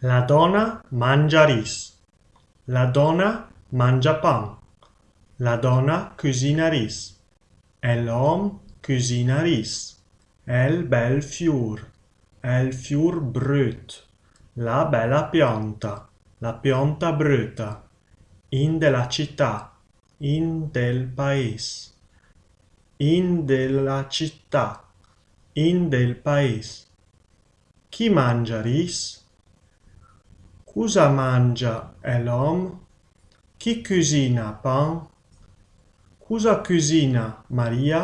La donna mangia ris. La donna mangia pan. La donna cucina ris. E l'uom cucina ris. El bel fiur. El fiur brut. La bella pianta. La pianta bruta. In de la città. In del país. In de la città. In del país. Chi mangia ris? Cosa mangia l'uom? Chi cucina pan? Cosa cucina Maria?